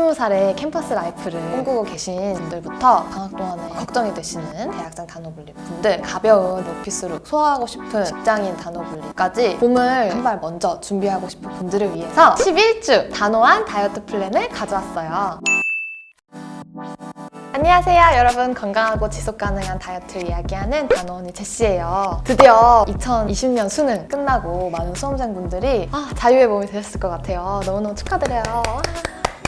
20살의 캠퍼스 life를 꿈꾸고 계신 분들부터 방학 동안에 걱정이 되시는 대학생 단호분리 분들 가벼운 오피스룩 소화하고 싶은 직장인 단호분리까지 봄을 한 발 먼저 준비하고 싶은 분들을 위해서 11주 단호한 다이어트 플랜을 가져왔어요. 안녕하세요 여러분 건강하고 지속 가능한 다이어트를 이야기하는 단호언니 제시예요 드디어 2020년 수능 끝나고 많은 수험생분들이 아, 자유의 몸이 되셨을 것 같아요 너무너무 축하드려요 와.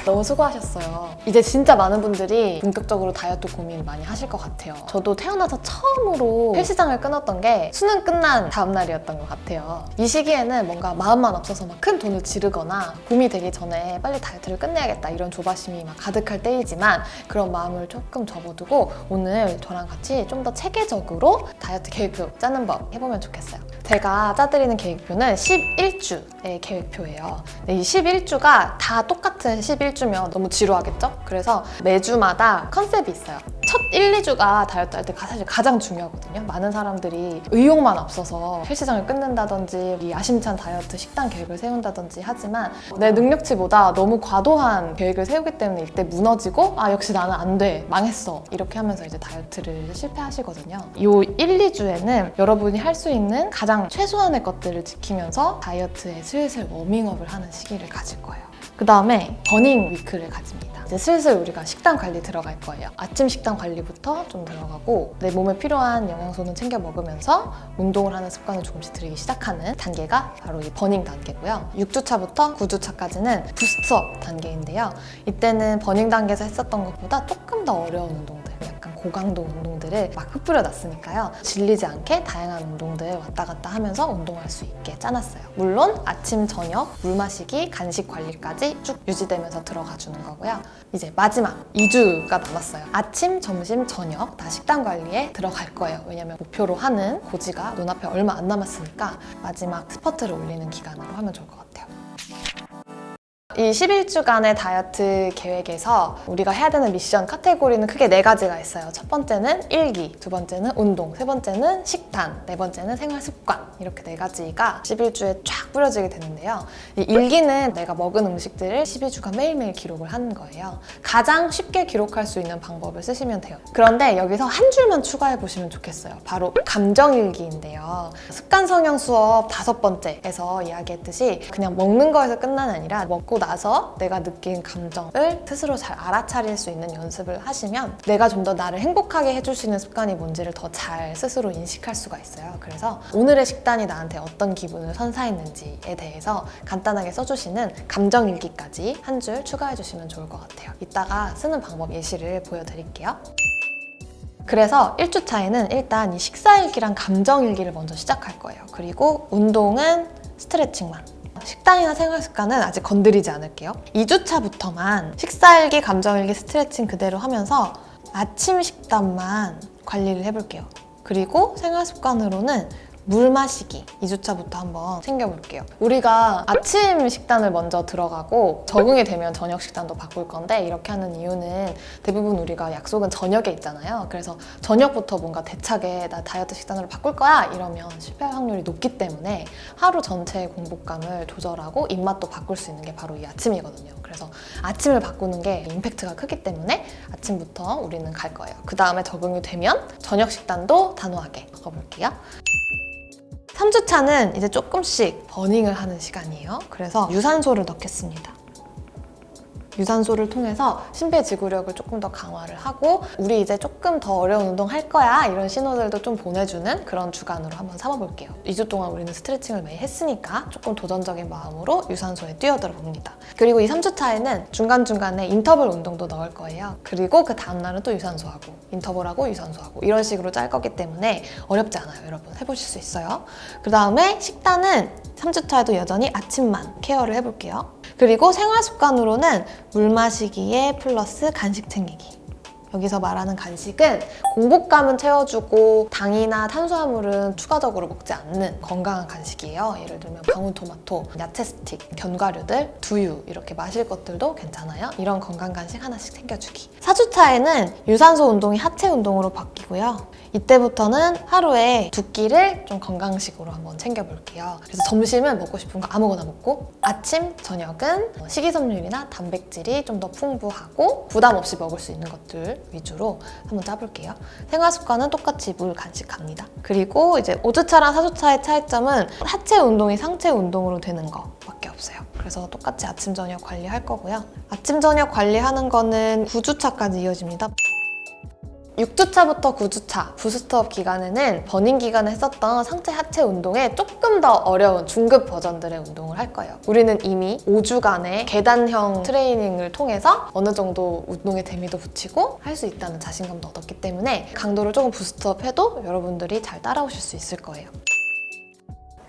너무 수고하셨어요. 이제 진짜 많은 분들이 본격적으로 다이어트 고민 많이 하실 것 같아요. 저도 태어나서 처음으로 헬스장을 끊었던 게 수능 끝난 다음 날이었던 것 같아요. 이 시기에는 뭔가 마음만 없어서 막 큰 돈을 지르거나 봄이 되기 전에 빨리 다이어트를 끝내야겠다 이런 조바심이 막 가득할 때이지만 그런 마음을 조금 접어두고 오늘 저랑 같이 좀 더 체계적으로 다이어트 계획표 짜는 법 해보면 좋겠어요. 제가 짜드리는 계획표는 11주의 계획표예요. 네, 이 11주가 다 똑같은 11주 면 너무 지루하겠죠? 그래서 매주마다 컨셉이 있어요. 첫 1, 2주가 다이어트 할 때 사실 가장 중요하거든요. 많은 사람들이 의욕만 없어서 헬스장을 끊는다든지 이 야심찬 다이어트 식단 계획을 세운다든지 하지만 내 능력치보다 너무 과도한 계획을 세우기 때문에 이때 무너지고 아 역시 나는 안 돼, 망했어 이렇게 하면서 이제 다이어트를 실패하시거든요. 이 1, 2주에는 여러분이 할 수 있는 가장 최소한의 것들을 지키면서 다이어트에 슬슬 워밍업을 하는 시기를 가질 거예요. 그 다음에 burning week를 가집니다. 이제 슬슬 우리가 식단 관리 들어갈 거예요. 아침 식단 관리부터 좀 들어가고 내 몸에 필요한 영양소는 챙겨 먹으면서 운동을 하는 습관을 조금씩 들이기 시작하는 단계가 바로 이 burning 단계고요. 6주차부터 9주차까지는 boost up 단계인데요. 이때는 burning 단계에서 했었던 것보다 조금 더 어려운 약간 고강도 운동들을 막 흩뿌려 놨으니까요. 질리지 않게 다양한 운동들 왔다 갔다 하면서 운동할 수 있게 짜놨어요. 물론 아침, 저녁, 물 마시기, 간식 관리까지 쭉 유지되면서 들어가 주는 거고요. 이제 마지막 2주가 남았어요. 아침, 점심, 저녁 다 식단 관리에 들어갈 거예요. 왜냐면 목표로 하는 고지가 눈앞에 얼마 안 남았으니까 마지막 스퍼트를 올리는 기간으로 하면 좋을 것 같아요. 이 11주간의 다이어트 계획에서 우리가 해야 되는 미션 카테고리는 크게 네 가지가 있어요. 첫 번째는 일기, 두 번째는 운동, 세 번째는 식단, 네 번째는 생활 습관 이렇게 네 가지가 11주에 쫙 뿌려지게 되는데요. 이 일기는 내가 먹은 음식들을 12주간 매일매일 기록을 하는 거예요. 가장 쉽게 기록할 수 있는 방법을 쓰시면 돼요. 그런데 여기서 한 줄만 추가해 보시면 좋겠어요. 바로 감정일기인데요. 습관 성형 수업 다섯 번째에서 이야기했듯이 그냥 먹는 거에서 끝난 아니라 먹고 나서 내가 느낀 감정을 스스로 잘 알아차릴 수 있는 연습을 하시면 내가 좀 더 나를 행복하게 해줄 수 있는 습관이 뭔지를 더 잘 스스로 인식할 수가 있어요. 그래서 오늘의 식단이 나한테 어떤 기분을 선사했는지에 대해서 간단하게 써주시는 감정일기까지 한 줄 추가해 주시면 좋을 것 같아요. 이따가 쓰는 방법 예시를 보여드릴게요. 그래서 1주 차에는 일단 이 식사일기랑 감정일기를 먼저 시작할 거예요. 그리고 운동은 스트레칭만 식단이나 생활 습관은 아직 건드리지 않을게요. 2주차부터만 식사일기, 감정일기, 스트레칭 그대로 하면서 아침 식단만 관리를 해볼게요. 그리고 생활 습관으로는 물 마시기 2주차부터 한번 챙겨볼게요. 우리가 아침 식단을 먼저 들어가고 적응이 되면 저녁 식단도 바꿀 건데 이렇게 하는 이유는 대부분 우리가 약속은 저녁에 있잖아요. 그래서 저녁부터 뭔가 대차게 나 다이어트 식단으로 바꿀 거야 이러면 실패할 확률이 높기 때문에 하루 전체의 공복감을 조절하고 입맛도 바꿀 수 있는 게 바로 이 아침이거든요. 그래서 아침을 바꾸는 게 임팩트가 크기 때문에 아침부터 우리는 갈 거예요. 그 다음에 적응이 되면 저녁 식단도 단호하게 바꿔볼게요. 3주차는 이제 조금씩 버닝을 하는 시간이에요. 그래서 유산소를 넣겠습니다. 유산소를 통해서 심폐 지구력을 조금 더 강화를 하고 우리 이제 조금 더 어려운 운동 할 거야 이런 신호들도 좀 보내주는 그런 주간으로 한번 삼아볼게요. 2주 동안 우리는 스트레칭을 매일 했으니까 조금 도전적인 마음으로 유산소에 뛰어들어 봅니다. 그리고 이 3주 차에는 중간중간에 인터벌 운동도 넣을 거예요. 그리고 그 다음날은 또 유산소하고 인터벌하고 유산소하고 이런 식으로 짤 거기 때문에 어렵지 않아요 여러분 해보실 수 있어요. 그 다음에 식단은 3주 차에도 여전히 아침만 케어를 해볼게요. 그리고 생활 습관으로는 물 마시기에 플러스 간식 챙기기 여기서 말하는 간식은 공복감은 채워주고 당이나 탄수화물은 추가적으로 먹지 않는 건강한 간식이에요. 예를 들면 방울토마토, 야채 스틱, 견과류들, 두유 이렇게 마실 것들도 괜찮아요. 이런 건강 간식 하나씩 챙겨주기. 4주차에는 유산소 운동이 하체 운동으로 바뀌고요. 이때부터는 하루에 두 끼를 좀 건강식으로 한번 챙겨볼게요. 그래서 점심은 먹고 싶은 거 아무거나 먹고 아침, 저녁은 식이섬유나 단백질이 좀 더 풍부하고 부담 없이 먹을 수 있는 것들 위주로 한번 짜볼게요. 생활 습관은 똑같이 물 간식합니다. 그리고 이제 5주차랑 4주차의 차이점은 하체 운동이 상체 운동으로 되는 거밖에 없어요. 그래서 똑같이 아침, 저녁 관리할 거고요. 아침, 저녁 관리하는 거는 9주차까지 이어집니다. 6주차부터 9주차 boost up 기간에는 burning 기간에 했었던 상체 하체 운동에 조금 더 어려운 중급 버전들의 운동을 할 거예요. 우리는 이미 5주간의 계단형 트레이닝을 통해서 어느 정도 운동의 재미도 붙이고 할 수 있다는 자신감도 얻었기 때문에 강도를 조금 boost up 해도 여러분들이 잘 따라오실 수 있을 거예요.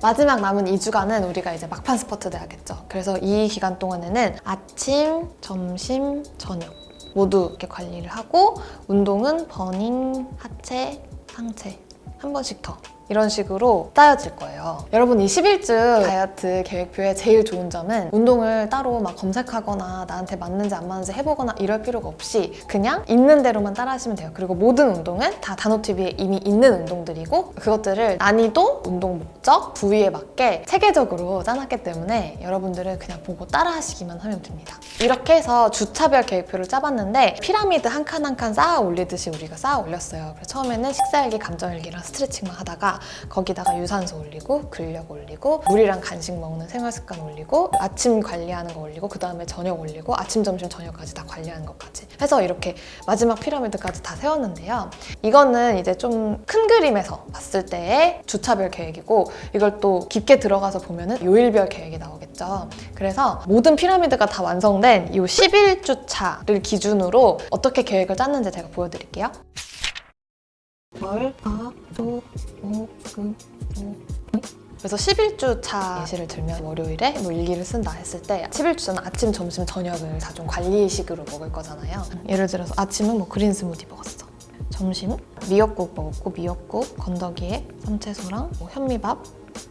마지막 남은 2주간은 우리가 이제 막판 스퍼트 내야겠죠. 그래서 이 기간 동안에는 아침, 점심, 저녁 모두 이렇게 관리를 하고 운동은 버닝, 하체, 상체 한 번씩 더 이런 식으로 짜여질 거예요. 여러분 이 11주 다이어트 계획표의 제일 좋은 점은 운동을 따로 막 검색하거나 나한테 맞는지 안 맞는지 해보거나 이럴 필요가 없이 그냥 있는 대로만 따라 하시면 돼요. 그리고 모든 운동은 다 단호TV에 이미 있는 운동들이고 그것들을 난이도, 운동 목적, 부위에 맞게 체계적으로 짜놨기 때문에 여러분들은 그냥 보고 따라 하시기만 하면 됩니다. 이렇게 해서 주차별 계획표를 짜봤는데 피라미드 한 칸 한 칸 쌓아 올리듯이 우리가 쌓아 올렸어요. 그래서 처음에는 식사일기, 감정일기랑 스트레칭만 하다가 거기다가 유산소 올리고 근력 올리고 물이랑 간식 먹는 생활 습관 올리고 아침 관리하는 거 올리고 그 다음에 저녁 올리고 아침, 점심, 저녁까지 다 관리하는 것까지 해서 이렇게 마지막 피라미드까지 다 세웠는데요. 이거는 이제 좀 큰 그림에서 봤을 때의 주차별 계획이고 이걸 또 깊게 들어가서 보면 은 요일별 계획이 나오겠죠. 그래서 모든 피라미드가 다 완성된 이 11주차를 기준으로 어떻게 계획을 짰는지 제가 보여드릴게요. 월, 화, 수, 목, 금. 그래서 11주 차 예시를 들면 월요일에 뭐 일기를 쓴다 했을 때 11주차는 아침, 점심, 저녁을 다 좀 관리식으로 먹을 거잖아요. 예를 들어서 아침은 뭐 green 스무디 먹었어. 점심 미역국 먹었고 미역국, 건더기에 쌈채소랑 뭐 현미밥,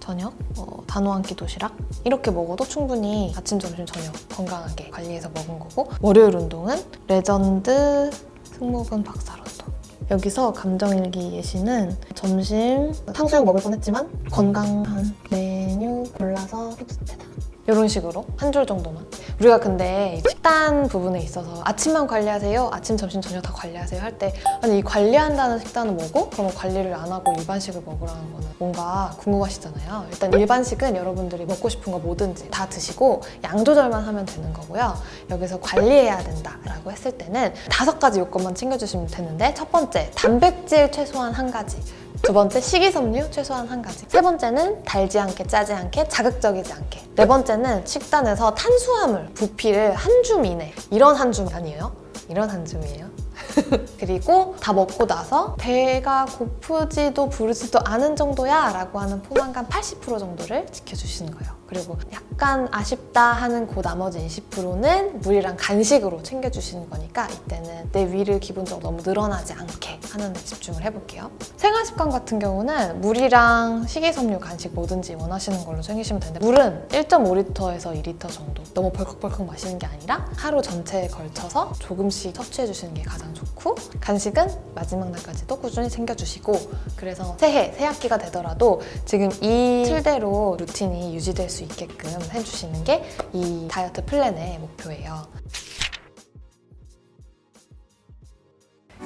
저녁, 어, 다노 한 끼 도시락 이렇게 먹어도 충분히 아침, 점심, 저녁 건강하게 관리해서 먹은 거고 월요일 운동은 레전드 승모근 박살 운동 여기서 감정일기 예시는 점심 탕수육 먹을 뻔했지만 건강한 메뉴 골라서 픽스테다 이런 식으로 한 줄 정도만 우리가 근데 식단 부분에 있어서 아침만 관리하세요? 아침, 점심, 저녁 다 관리하세요? 할 때 아니 이 관리한다는 식단은 뭐고? 그러면 관리를 안 하고 일반식을 먹으라는 거는 뭔가 궁금하시잖아요 일단 일반식은 여러분들이 먹고 싶은 거 뭐든지 다 드시고 양 조절만 하면 되는 거고요 여기서 관리해야 된다라고 했을 때는 다섯 가지 요건만 챙겨주시면 되는데 첫 번째 단백질 최소한 한 가지 두 번째 식이섬유 최소한 한 가지. 세 번째는 달지 않게 짜지 않게 자극적이지 않게. 네 번째는 식단에서 탄수화물 부피를 한 줌 이내. 이런 한줌 아니에요? 이런 한 줌이에요. 그리고 다 먹고 나서 배가 고프지도 부르지도 않은 정도야 라고 하는 포만감 80% 정도를 지켜주시는 거예요 그리고 약간 아쉽다 하는 그 나머지 20%는 물이랑 간식으로 챙겨주시는 거니까 이때는 내 위를 기본적으로 너무 늘어나지 않게 하는 데 집중을 해볼게요. 생활 습관 같은 경우는 물이랑 식이섬유 간식 뭐든지 원하시는 걸로 챙기시면 되는데 물은 1.5리터에서 2리터 정도 너무 벌컥벌컥 마시는 게 아니라 하루 전체에 걸쳐서 조금씩 섭취해 주시는 게 가장 좋고 간식은 마지막 날까지도 꾸준히 챙겨주시고 그래서 새해, 새학기가 되더라도 지금 이 틀대로 루틴이 유지될 수 있게끔 해주시는 게 이 다이어트 플랜의 목표예요.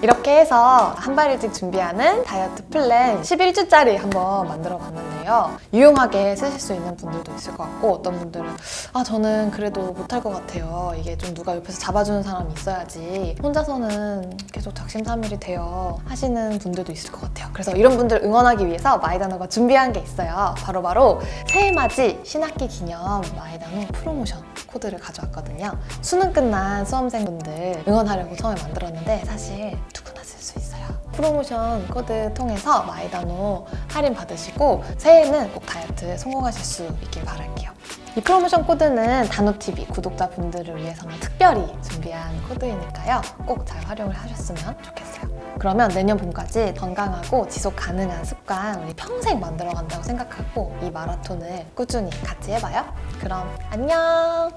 이렇게 해서 한 발 일찍 준비하는 다이어트 플랜 11주짜리 한번 만들어 봤는데요. 유용하게 쓰실 수 있는 분들도 있을 것 같고 어떤 분들은 아 저는 그래도 못할 것 같아요. 이게 좀 누가 옆에서 잡아주는 사람이 있어야지 혼자서는 계속 작심삼일이 되어 하시는 분들도 있을 것 같아요. 그래서 이런 분들 응원하기 위해서 마이다노가 준비한 게 있어요. 바로 바로 새해맞이 신학기 기념 마이다노 프로모션 코드를 가져왔거든요. 수능 끝난 수험생분들 응원하려고 처음에 만들었는데 사실 누구나 쓸 수 있어요. 프로모션 코드 통해서 마이다노 할인 받으시고 새해에는 꼭 다이어트에 성공하실 수 있길 바랄게요. 이 프로모션 코드는 다노TV 구독자분들을 위해서만 특별히 준비한 코드이니까요. 꼭 잘 활용을 하셨으면 좋겠어요. 그러면 내년 봄까지 건강하고 지속 가능한 습관 우리 평생 만들어 간다고 생각하고 이 마라톤을 꾸준히 같이 해봐요. 그럼 안녕!